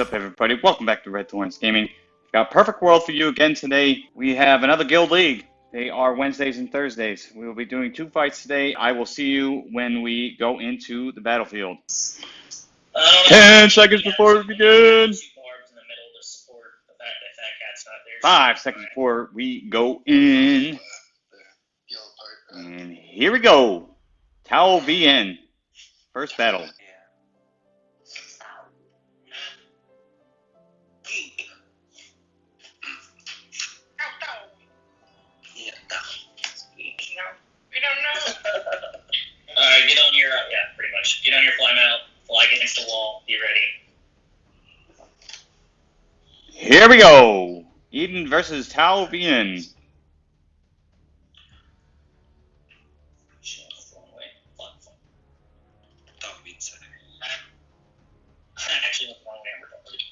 up, everybody? Welcome back to Red Thorns Gaming. We've got Perfect World for you again today. We have another Guild League. They are Wednesdays and Thursdays. We will be doing two fights today. I will see you when we go into the battlefield. Ten seconds before we begin. Two barbs in the middle to support the fact that Fat Cat's not there. Five seconds before we go in. And here we go. Tau VN. First battle. Uh, yeah, pretty much. Get on your fly mount, fly against the wall, be ready. Here we go. Eden versus Tau VN. Shit, that's the wrong way. Fuck, fuck. I actually went the wrong way, I'm retarded.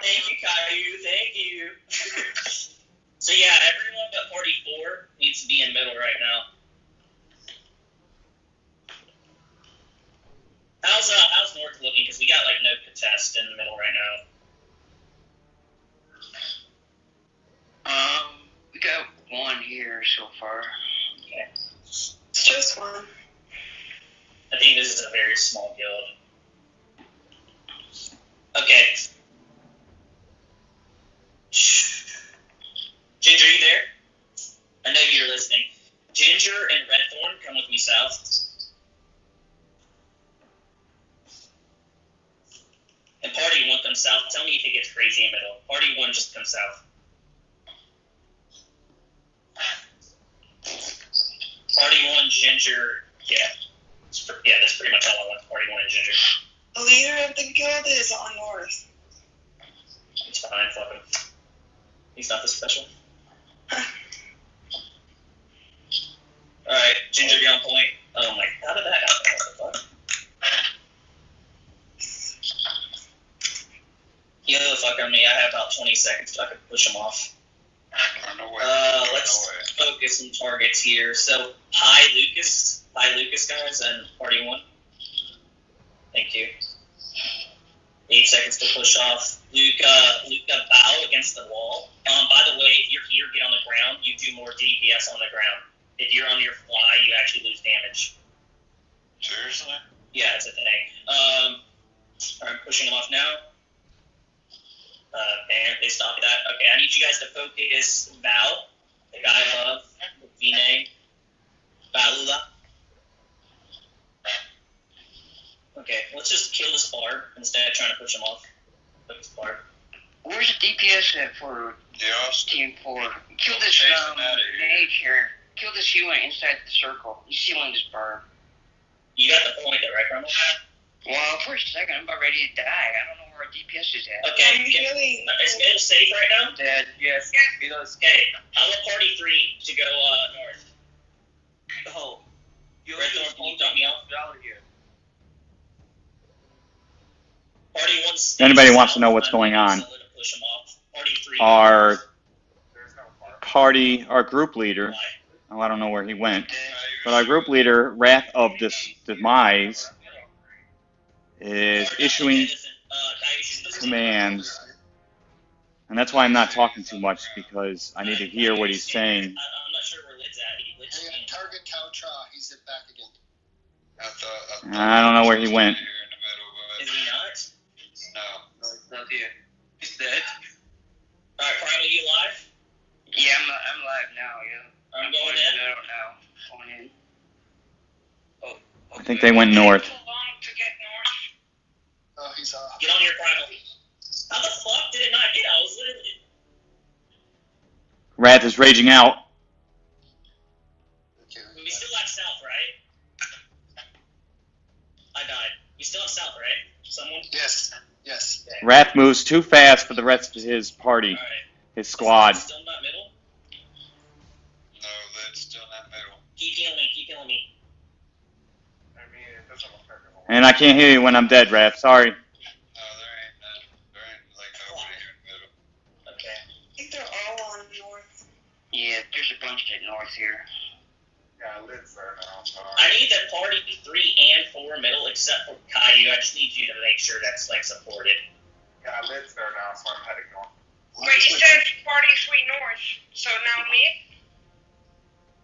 Thank you, Caillou, thank you. so yeah, everyone but 44 needs to be in middle right now. How's uh how's North looking? Because we got like no contest in the middle right now. Um, we got one here so far. Okay. Just one. I think this is a very small guild. Okay. Shh. Ginger, you there? I know you're listening. Ginger and Redthorn, come with me south. And Party one come south. Tell me if it gets crazy in middle. Party one just come south. Party one, Ginger, yeah. Yeah, that's pretty much all I want. Party one and Ginger. The leader of the guild is on north. He's fine, fuck him. He's not this special. Alright, Ginger, get on point. Oh my, how did that happen? What the fuck? On me. I have about 20 seconds so I can push him off. No way. Uh, no let's way. focus some targets here. So, hi Lucas. Hi Lucas, guys, and party one. Thank you. Eight seconds to push off. Luca, Luca, bow against the wall. Um, by the way, if you're here, get on the ground. You do more DPS on the ground. If you're on your fly, you actually lose damage. Seriously? Yeah, it's a thing. Um, I'm pushing them off now. Uh, and they stopped that. Okay, I need you guys to focus Val, the guy above, the V. Valula. Okay, let's just kill this barb instead of trying to push him off. Focus barb. Where's the DPS at for Yes. Team 4? Kill this Chasing um, outta here. mage here. Kill this healer inside the circle. He's healing this bar. You got the point there, right, Cromwell? Well, for a second, I'm about ready to die. I don't know where our DPS is at. Okay, Are you get, really? is middle safe right now? Dead, yes. Okay, I want party three to go uh, north. Oh. Red Thorn, can you dump me off? Party one. stays Anybody wants to know what's going on? solid to off. Party three. Our party, our group leader, Why? oh, I don't know where he went, but our group leader, Wrath of this Demise, is issuing Uh, Coyote, this is- commands. And that's why I'm not talking too much because I need to hear what he's saying. I, I'm not sure where Lid's at. He Lid's Hey, target Caltra. He's it back again. I thought, I, thought I don't know where he went. Here in the middle, Is he not? but no. Not here. He's dead. Alright, Primal, you live? Yeah, I'm, I'm live now, yeah. I'm going in. I don't know. Going in. Oh. I think they went north. Too long to get north. Oh, he's off. Get on your Primal. How the fuck did it not hit? I was literally. Wrath is raging out. Okay. We still have south, right? I died. We still have south, right? Someone? Yes. Yes. Wrath moves too fast for the rest of his party, Alright. his squad. Still not middle? No, that's still not middle. Keep healing me, keep healing me. I mean, it doesn't look like And I can't hear you when I'm dead, Wrath. Sorry. No, there ain't none. There ain't like nobody here in the middle. Okay. I think they're all on north. Yeah, there's a bunch at north here. Yeah, I live there now. Sorry. I need the party three and four middle, except for Caillou. I just need you to make sure that's like supported. Yeah, I live there now, so I'm heading north. Wait, you said party sweet north. So now me?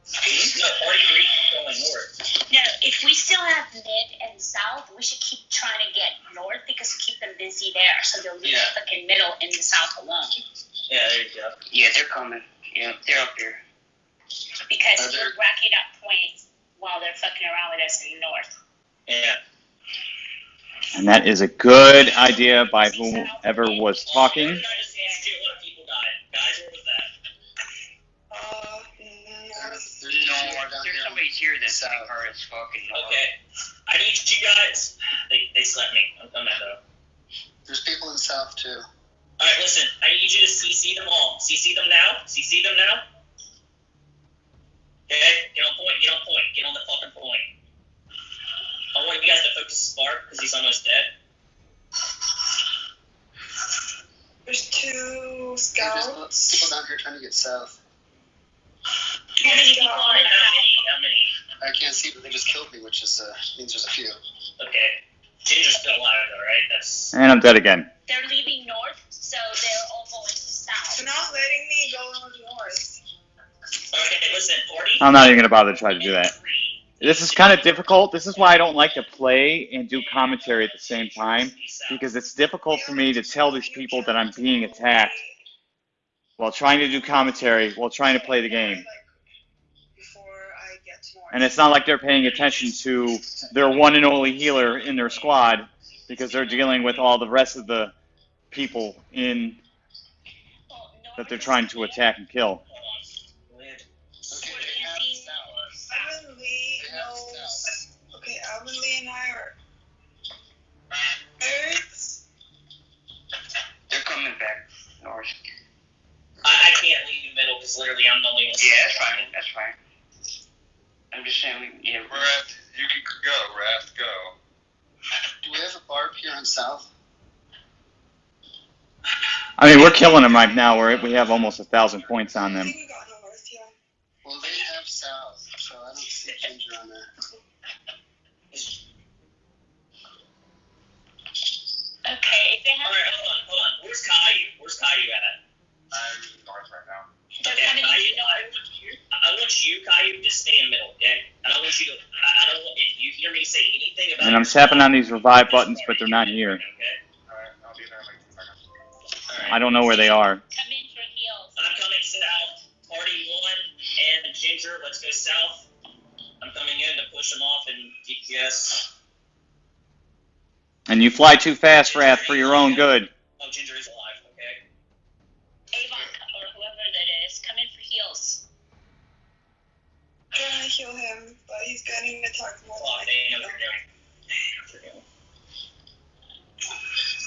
Mm-hmm. No, party three going north. No, if we still have mid and south, we should keep trying to get north because we keep them busy there. So they'll leave Yeah. the fucking middle and the south alone. Yeah, there you go. Yeah, they're coming. Yeah, they're up here. Because Are there- we're racking up points while they're fucking around with us in the north. Yeah. And that is a good idea by whoever was talking. Where did I just ask you what people died? Guys, where was that? Uh, There's, north. there's No, more down there's here. that's South. like her as fucking north. Okay. I need you guys. They, they slept me. I'm coming though. There's people in the south too. Alright, listen. I need you to CC them all. CC them now. CC them now. Okay? Get on point. Get on point. Get on the fucking point. I want you guys to focus Spark because he's almost dead. There's two There's scouts. people down here trying to get south. How many people How are many? How many? I can't see, but they just killed me, which is uh, means there's a few. Okay. Ginger's still alive though, right? That's And I'm dead again. They're leaving north, so they're all going to south. They're not letting me go north. Okay. Listen. I'm not even gonna bother to try to do that. This is kind of difficult. This is why I don't like to play and do commentary at the same time because it's difficult for me to tell these people that I'm being attacked while trying to do commentary while trying to play the game. To. And it's not like they're paying attention to their one and only healer in their squad because they're dealing with all the rest of the people in that they're trying to attack and kill. Fine. I'm just saying, we, yeah, we're Wrath, you can go. Wrath, go. Do we have a barb here in south? I mean, we're killing them right now. We're, we have almost a thousand points on them. think we got north, yeah. Well, they have south, so I don't see Ginger on there. Okay, if they have. Alright, hold on, hold on. Where's Caillou? Where's Caillou at? I'm north right now. They're Okay, coming into Caillou, I north. want you, I want you, to stay in middle, okay? I don't want you to, I, I don't want, if you hear me say anything about And I'm tapping on these revive buttons, but they're not here. Okay? Alright, I'll be there like two I don't know where they are. Come in for heals. I'm coming south. Party one and Ginger, let's go south. I'm coming in to push them off in DPS. And you fly too fast, Wrath, for your own good. Oh, Ginger is alive, okay? Avon or whoever that is, come in for heals. Trying to heal him, but he's getting attacked more Well, than they I know can. what they're doing.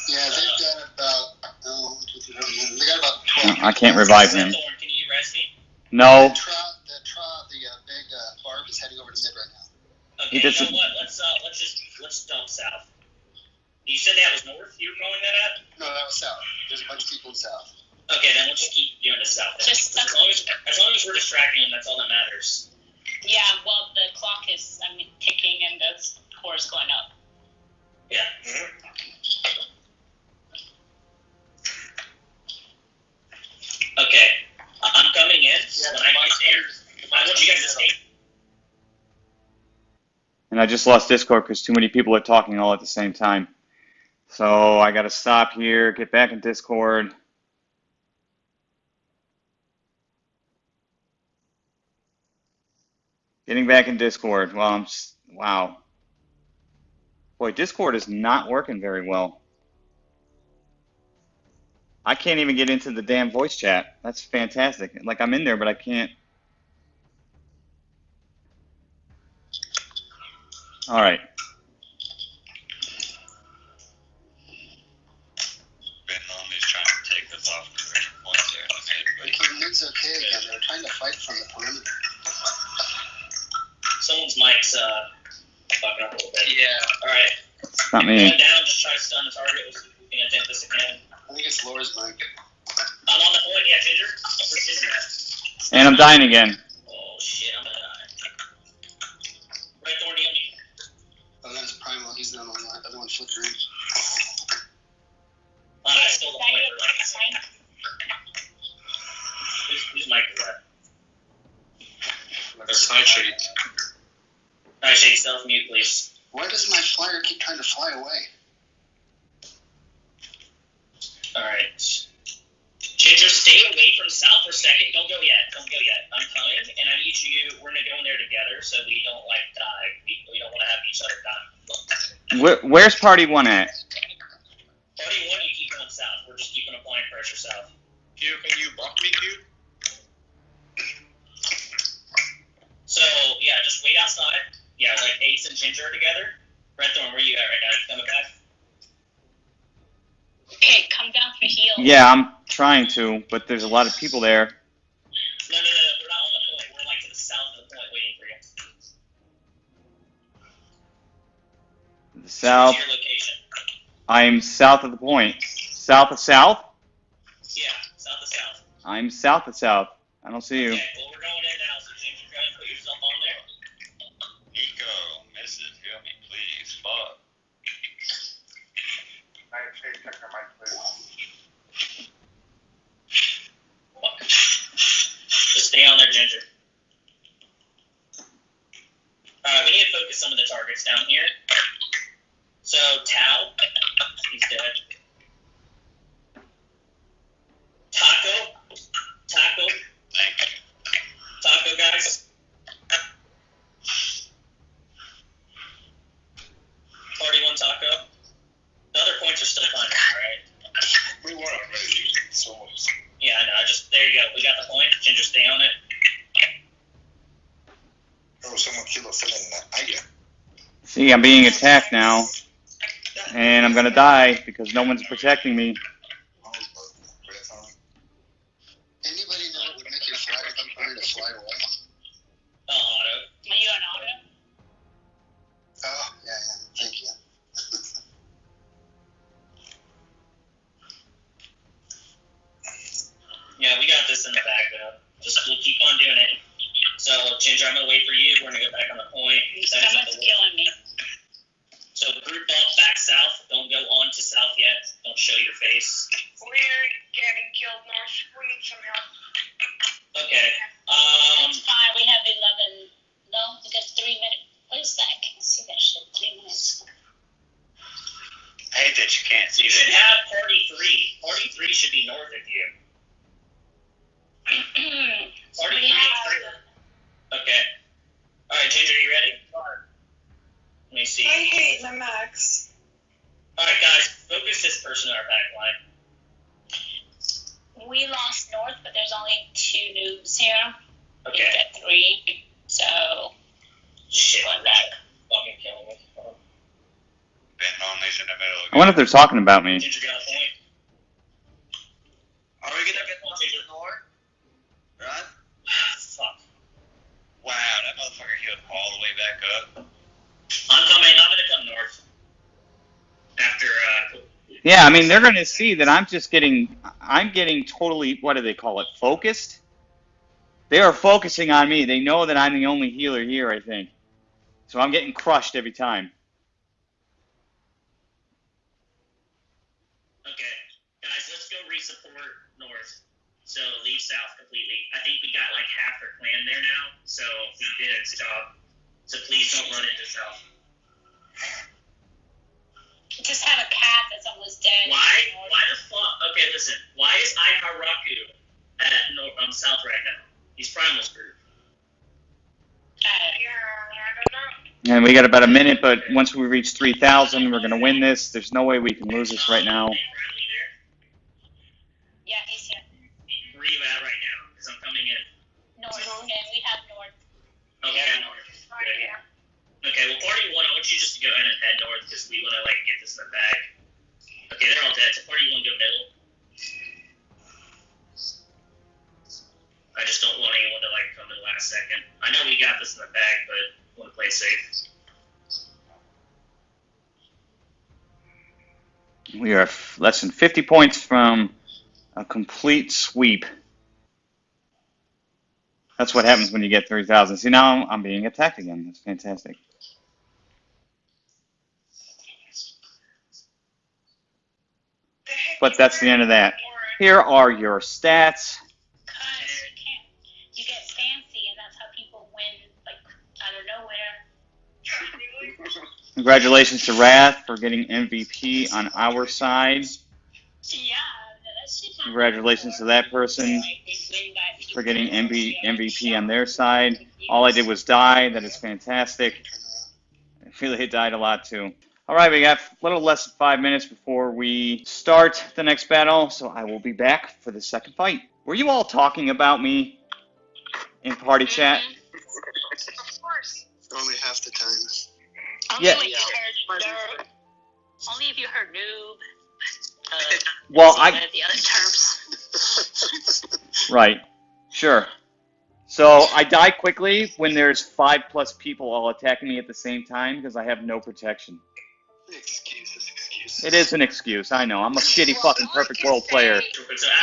Yeah, they've got about, oh, one, two, three, four, five, they got about 12. I can't revive him. Can you rest me? No. The trot, the trot, the uh, big uh, barb is heading over to mid right now. Okay, He you doesn't- know what? Let's uh, let's just let's dump south. You said that was north. You were calling that at? No, that was south. There's a bunch of people in south. Okay, then let's just keep doing the south. Just- as long as as long as we're distracting them, that's all that matters. Yeah, well, the clock is, I mean, ticking and the score is going up. Yeah. Okay, I- I'm coming in. Yeah, when I get there, I want you guys to stay. And I just lost Discord because too many people are talking all at the same time. So I gotta stop here, get back in Discord. Getting back in Discord. Well, I'm s wow. Boy, Discord is not working very well. I can't even get into the damn voice chat. That's fantastic. Like I'm in there, but I can't. All right. Vietnam is trying to take us off the rich points there. That's it, Okay, again. They're trying to fight from the perimeter. Someone's mic's uh fucking up a little bit. Yeah. All right, It's not going me. down. Just try to stun the target. Let's see if we can attempt this again. I think it's Laura's mic. I'm on the point. Yeah, Ginger. Where's Ginger at? And I'm dying again. Oh shit, I'm gonna die. Nightshade. Nightshade, self mute, please. Why does my flyer keep trying to fly away? Alright. Ginger, stay away from south for a second. Don't go yet. Don't go yet. I'm coming, and I need you. We're gonna go in there together, so we don't like die. We, we don't want to have each other die. Where, where's party one at? Party one, you keep going south. We're just keeping applying pressure south. Q, can you buck me, Q? So yeah, just wait outside. Yeah, like Ace and Ginger are together. Redthorn, where you at right now? You coming back? Okay, come down for heal. Yeah, I'm trying to, but there's a lot of people there. South. Where's your location? I'm south of the point. South of south? Yeah, south of south. I'm south of south. I don't see you. Okay, well we're going in now. So Ginger, go ahead and put yourself on there. Nico, missus, help me, please. Fuck. Nightshade, check your please. Fuck. Just stay on there, Ginger. Alright, we need to focus some of the targets down here. So, Tao, he's dead. Taco, Taco, Taco, guys. Party one taco. The other points are still fine, alright? We won already. So, Yeah, I know. I just there you go. We got the point. Ginger, stay on it. oh, someone killed a felon in that. Aya. See, I'm being attacked now. And I'm gonna die because no one's protecting me. Anybody know what would make your flyer keep trying to fly away? Uh, auto. Are you an auto? Oh, yeah, yeah. Thank you. Yeah, we got this in the bag though. Just we'll keep on doing it. So Ginger, I'm gonna wait for you. We're gonna go back on the point. Someone's killing me. So group up back south. Don't go on to south yet. Don't show your face. We're getting killed north. We need some help. Okay. Um. It's fine. We have 11. No, we got three minutes. What is that? I can't see that shit. Three minutes. I hate that you can't see You should that. have party three. Party three should be north of you. Party we three have. is three. Okay. All right, Ginger, you ready? Let me see. I hate the max. All right, guys, focus this person in our back line. We lost North, but there's only two noobs here. Okay. We got three. So, Shit. going back. Fucking killing me. Betting on these wonder if they're talking about me. Ginger got a point. Are we gonna get one more? Right? Fuck. Wow, that motherfucker healed all the way back up. I'm coming. I'm gonna come north. After uh. Yeah, I mean they're gonna see that I'm just getting I'm getting totally what do they call it? Focused? They are focusing on me. They know that I'm the only healer here, I think. So I'm getting crushed every time. Okay, guys, let's go resupport north. So leave south completely. I think we got like half their clan there now, so we did its job. So please don't run into south. Just have a cat that's almost dead. Why? Why the fuck? Okay, listen. Why is Iharaku at north, um, south right now? He's primal screwed. Uh, Yeah, I don't know. And we got about a minute, but once we reach 3,000, we're gonna win this. There's no way we can lose this right now. Are you friendly there? yeah, he's here. Where are you at right now? Because I'm coming in. North. Okay, we have North. Okay. Right, Good. yeah. Okay, well, party one, I want you just to go ahead and head want to like get this in the bag. Okay, they're all dead. So party one, go middle. I just don't want anyone to like come in last second. I know we got this in the bag, but want to play safe. We are less than 50 points from a complete sweep. That's what happens when you get 3,000. See, now I'm, I'm being attacked again. That's fantastic. but that's the end of that. Here are your stats. Congratulations to Wrath for getting MVP on our side. Congratulations to that person for getting MB, MVP on their side. All I did was die. That is fantastic. I feel like it died a lot too. All right, we got a little less than five minutes before we start the next battle, so I will be back for the second fight. Were you all talking about me in party chat? Of course. Only half the time. Only Yeah. when you heard nerd. Only if you heard noob. Uh, Well, some I of the other terms. right, sure. So I die quickly when there's five plus people all attacking me at the same time because I have no protection. It is an excuse. I know. I'm a shitty fucking perfect world player.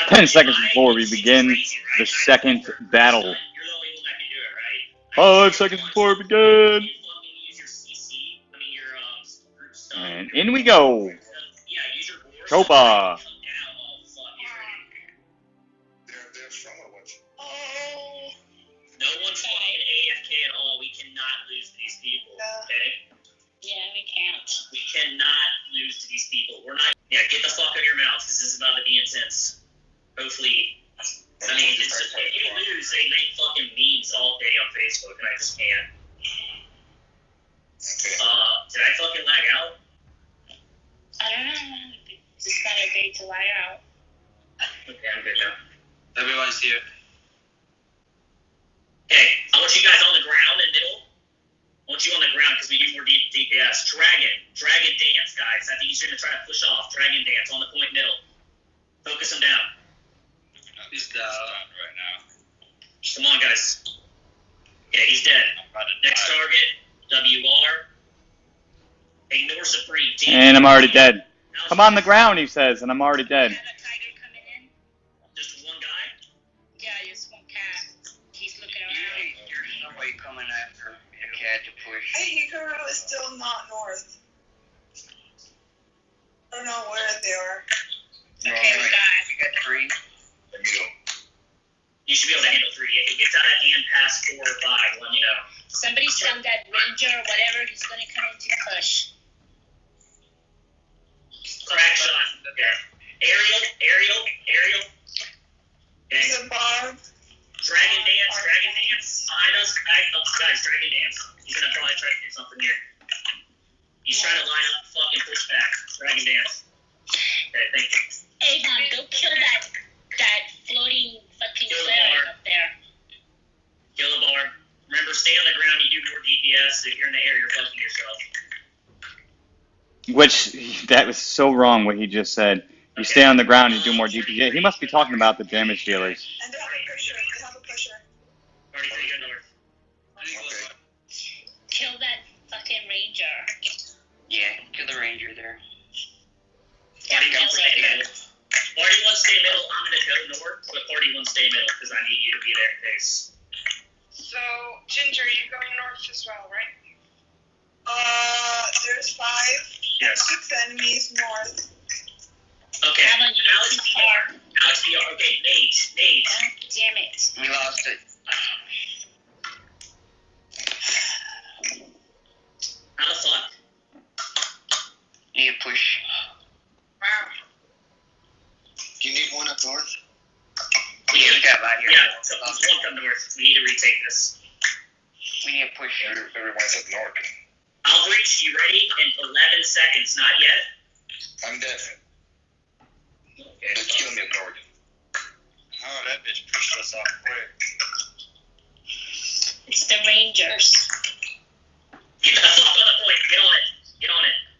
10 seconds before we begin the second battle. Five seconds before we begin. And in we go. Chopa. We cannot lose to these people. We're not. Yeah, get the fuck out of your mouth. This is about to be intense. Hopefully. I mean, it's just, if you lose, they make fucking memes all day on Facebook, and I just can't. Okay. Uh, did I fucking lag out? I don't know. Just got a day to lie out. Okay, I'm good now. Everyone's here. Okay, I want you guys on the ground in the middle. I want you on the ground because we do more D- DPS. Dragon, dragon dance, guys. I think he's gonna try to push off. Dragon dance on the point middle. Focus him down. He's down right now. Come on, guys. Okay, he's dead. I'm about to Next target, WR. Ignore Supreme. Team. And I'm already dead. Come on the ground, he says, and I'm already dead. Hey, is still not north. I don't know where they are. Okay, we got. You got three. The middle. You should be able to handle three. If it gets out of hand past four or five, let me know. Somebody's from that ranger or whatever. He's gonna come into Kush. Crack shot. Okay. Aerial, aerial, aerial. Okay. He's a Bob. Dragon dance, dragon dance. Behind us, guys, guys, dragon dance. He's gonna probably try to do something here. He's trying to line up fucking pushback. Dragon dance. Okay, thank you. Avon, go kill that that floating fucking Kill the up there. Kill the bar. Remember, stay on the ground. You do more DPS. If you're in the air, you're fucking yourself. Which, that was so wrong what he just said. You stay on the ground and do more DPS. He must be talking about the damage dealers. And they have a pusher. They have a pusher. Party three, go north. Okay. Kill that fucking ranger. Yeah, kill the ranger there. Party Yeah, one, stay kill middle. Party one, stay middle. I'm gonna go north, but party one, stay middle because I need you to be there in case. So, Ginger, you going north as well, right? Uh, there's five. Yes. Six enemies north. Okay. Avon, you're Alex too VR. Alex VR. Okay, Nate. Nate. God damn it. We lost it. How the fuck? Need a push. Wow. Do you need one up north? Yeah, we got about here. Yeah, so one come north. We need to retake this. We need to push. Every- Everyone's up north. I'll you ready in 11 seconds. Not yet. I'm dead. Okay. Just kill me up north. Oh, that bitch pushed us off quick. It's the rangers. Get on the. Get on it. Get on it.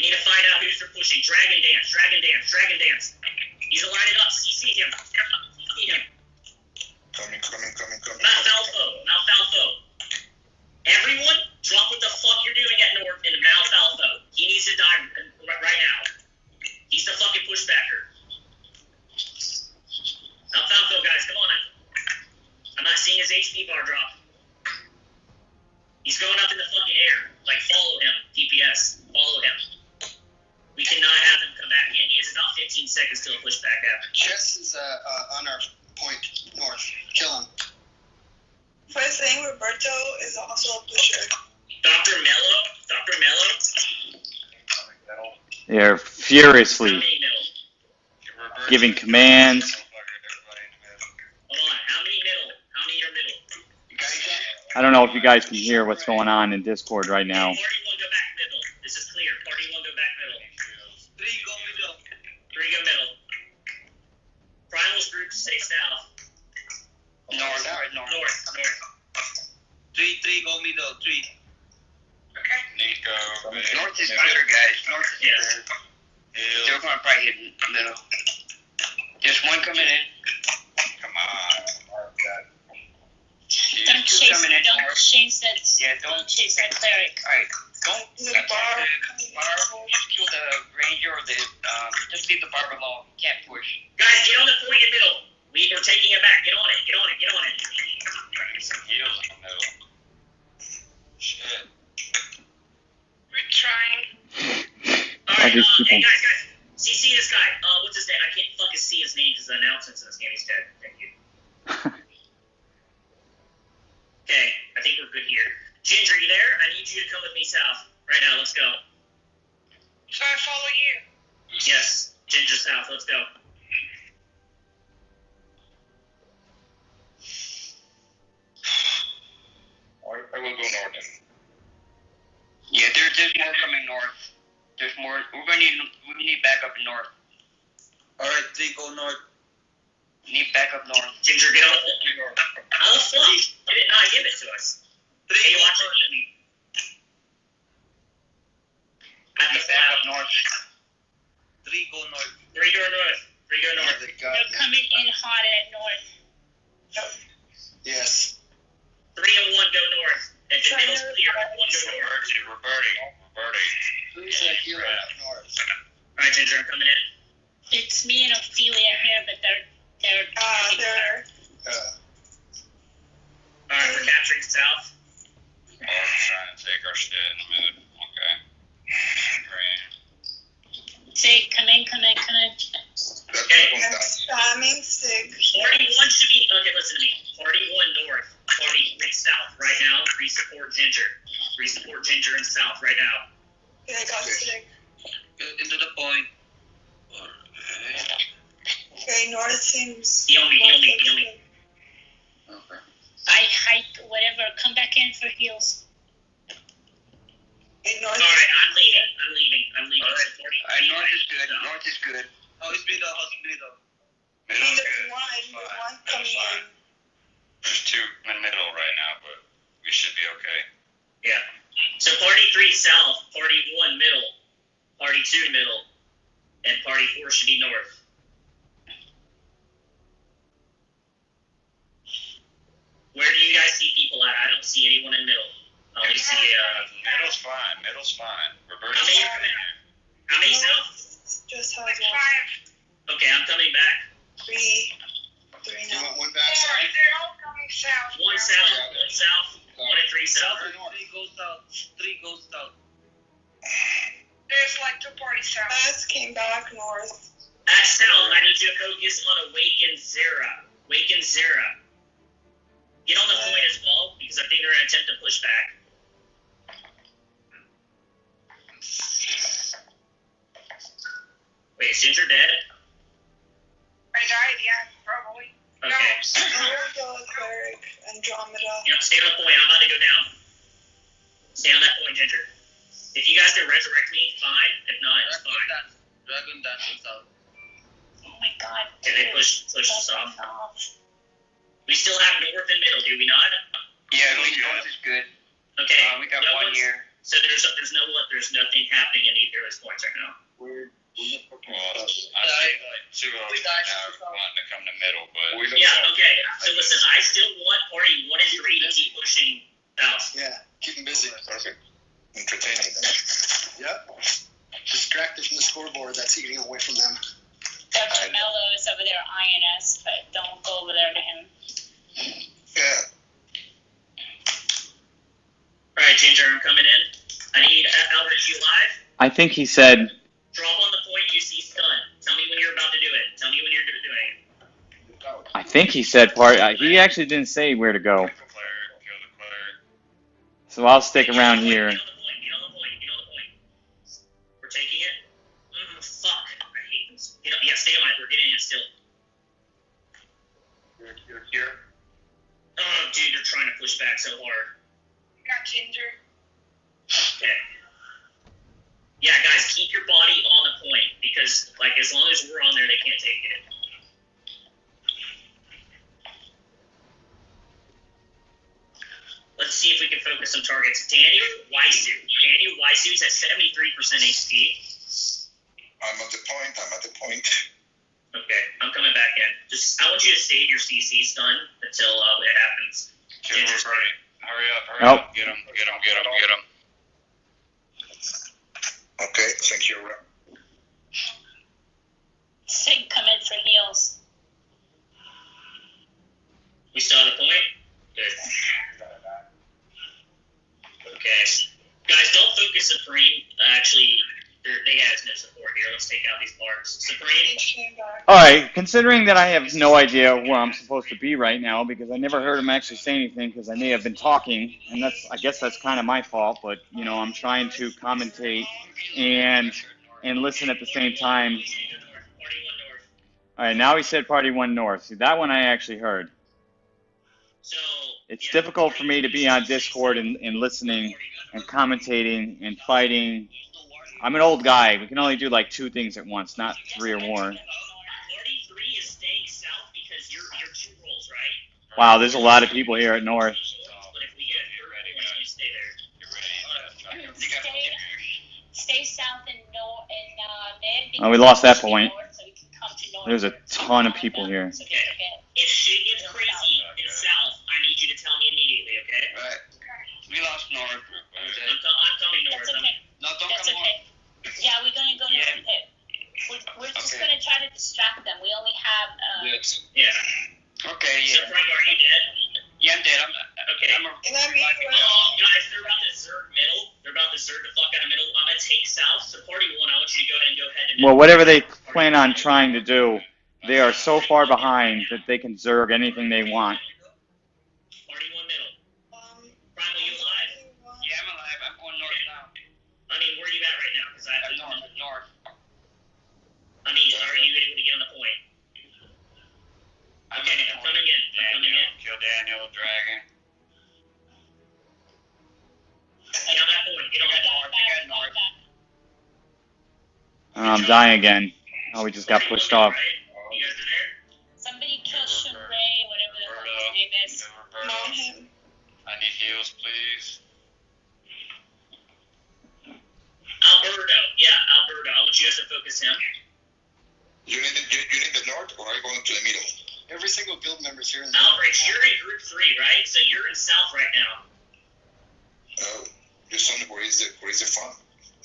We need to find out who's pushing. Dragon dance. Dragon dance. Dragon dance. He's lining up. CC him. CC him. Coming, coming, coming, coming. Mount coming. Falfo. Mount Falfo. Everyone, drop what the fuck you're doing at North in Mount Falfo. He needs to die right, now. He's the fucking pushbacker. Mount Falfo, guys, come on. I'm not seeing his HP bar drop. He's going up in the fucking air. Like, follow him, DPS. Follow him. We cannot have him come back in. He has about 15 seconds till a pushback happens. Chess is uh, uh, on our point north. Kill him. First thing, Roberto is also a pusher. Dr. Mello, Dr. Mello, They're furiously giving commands. How many middle? How many are middle? I don't know if you guys can hear what's going on in Discord right now. Go north. Three go north. Three go north. they got They're coming in hot at north. Yes. Three and one go north. If the middle's clear, one go north. Roberti, Roberti, Roberti. Who's that here north? All right, Ginger, I'm coming in. It's me and Ophelia here, but they're, they're. Uh, they're Uh, All right, we're capturing south. Oh, trying to take our shit in the mid. Okay. Great. Say, come in, come in, come in. Okay. the one I'm down. spamming stick. Party one should be okay. Listen to me. Party one north. Party three south. Right now, re-support Ginger. Re-support Ginger and south right now. Okay, I got stick. get into the point. Okay, north seems. Heal me, heal me, heal me. Okay. I hike, whatever, come back in for heals. Okay, north All right, I'm leaving. I'm leaving. I'm leaving. All right. So 40 Alright, north is good. North is good. How is middle? How's middle? I mean, there's one, there's one coming in. There's two in the middle right now, but we should be okay. Yeah. So party three south, party one middle, party two middle, and party four should be north. Where do you guys see people at? I don't see anyone in middle. I only see uh. Middle's fine. Middle's fine. How many? coming in. South? Just has Like one. five, Okay, I'm coming back. three, three You now. want one Four, back side? they're all coming south. One south, one south, one and three south. Three, go south. Three, go south. There's like two parties south. Us came back north. At south, I need you to focus on Awaken Zera. Awaken Zera. Get on the point as well, because I think they're gonna attempt to push back. Is Ginger dead? I died, yeah, probably. Okay. Naruto, cleric, Andromeda. Yep, stay on the point. I'm about to go down. Stay on that point, Ginger. If you guys can resurrect me, fine. If not, it's Dragon fine. dance. Dragon dance is south. Oh my god. Can they push push us off? off. We still have north and middle, do we not? Yeah, we north is good. Okay. Uh, we got no one here. So there's there's no there's nothing happening in either of those points right now. We're, we're not fucking Well, I south. two of them died. wanting to come to middle, but We don't Yeah, know. okay. So listen, I still want party one and three pushing south. Yeah, keep them busy. Perfect. Entertaining them. Yep. Distract it from the scoreboard that's eating away from them. Dr. Mello is over there eyeing us, but don't go over there to him. Yeah. All right, Ginger, I'm coming in. I need uh, Albert. You live? I think he said think he said part. Uh, he actually didn't say where to go. So I'll stick around here. Daniel Weisu's at 73% HP. I'm at the point. I'm at the point. Okay, I'm coming back in. Just, I want you to save your CC stun until uh, it happens. Okay, we're ready. Hurry up, hurry Nope. up. Get him, get him, get him, get him. Okay, thank you. Sig, come in for heals. We still have the point? Good. Okay. Guys, don't focus Supreme. Uh, actually, they're- have no support here. Let's take out these bars. Supreme, H came back. All right, considering that I have no idea where I'm supposed to be right now because I never heard him actually say anything because I may have been talking, and that's I guess that's kind of my fault. But you know, I'm trying to commentate and and listen at the same time. Party one north. All right, now he said Party One North. See, that one I actually heard. So It's yeah, difficult for me to be on Discord and, and listening and commentating and fighting. I'm an old guy. We can only do like two things at once, not three or more. Party three is staying south because you're you're two rolls, right? Wow, there's a lot of people here at North. We get Get ready, points, you guys. stay there. Get ready. Stay, stay south and north and uh. Oh, we lost that point. north, so we can come to north. There's a ton of people here. So we can get- If shit gets crazy in south, I need you to tell me immediately, okay? Right. We lost North. I'm, co- I'm coming north. That's I'm, okay. No, don't That's come okay. Yeah, we're gonna go Yeah. north hip. We're, we're just Okay. gonna try to distract them. We only have uh, Yes. yeah. Okay, So, yeah. Frank, are you dead? Yeah, I'm dead. I'm, Okay. I'm a, And that means we're Oh, guys, they're about to zerg middle. They're about to zerg the fuck out of middle. I'm gonna take south. So, party one, I want you to go ahead and go ahead and. Well, whatever they plan on trying to do, they are so far behind that they can zerg anything they want. Party one middle. um. Primal, you alive? yeah, I'm alive. I'm going north now. I mean, where are you at right now? Because I have I'm to. north. North. I mean, are you able to get on the point? I'm Okay, I'm coming in. I'm coming Daniel, in. kill Daniel, Dragon. Get on that point. Get on that point. You got north. Oh, I'm dying again. Oh, we just got pushed one off. Guild member's here in the Albrecht, you're in group three, right? So you're in south right now. Oh, you son, where is the where is the fun?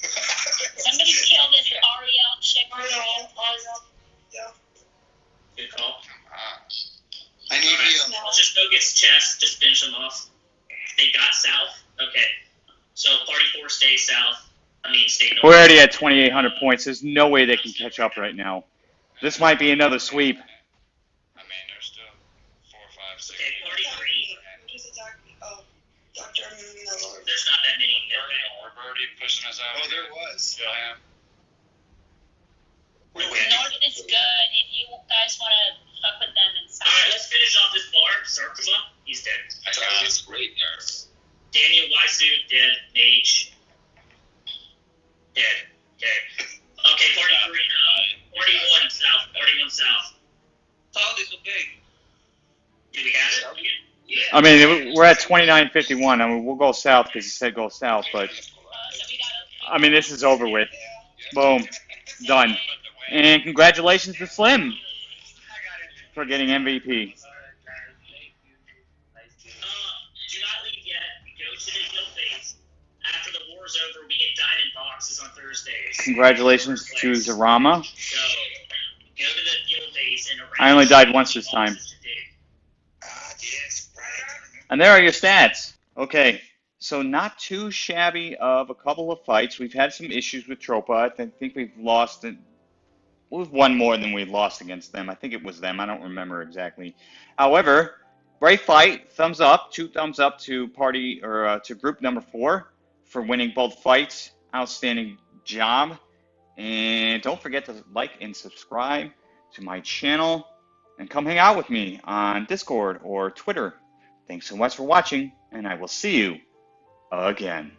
Somebody kill this Ariel chick. Ariel, Ariel. Good call. Ah, I need heal. Let's just focus chest. Just finish them off. They got south. Okay. So party four stays south. I mean, stay north. We're already at 2,800 points. There's no way they can catch up right now. This might be another sweep. I there's. Okay, party three. Just attack. Oh, Miller. There's not that many. We're Birdie pushing us out. Oh, there was. Kill him. Wait, North wait. is good if you guys wanna fuck with them and All right, let's finish off this bar. Sarkuma, he's dead. I got this great there. Daniel Weisu, dead. H. Dead. Okay. Okay, party three. Uh, party one south. Party one south. South is okay. Do we have it? Yeah. I mean, we're at 2951. I mean, we'll go south because he said go south, but so we gotta. I mean, this is over with. Boom. Done. And congratulations to Slim for getting MVP. Do not leave yet. Go to the guild phase. After the war's over, we get diamond boxes on Thursdays. Congratulations to Zarama. So, go to the guild phase and arrange I only died once this time. boxes to dig. Ah, yes, right. And there are your stats. Okay, so not too shabby of a couple of fights. We've had some issues with Tropa. I think we've lost it. We've won more than we've lost against them. I think it was them. I don't remember exactly. However, great fight. Thumbs up. Two thumbs up to party or uh, to group number four for winning both fights. Outstanding job. And don't forget to like and subscribe to my channel and come hang out with me on Discord or Twitter. Thanks so much for watching, and I will see you again.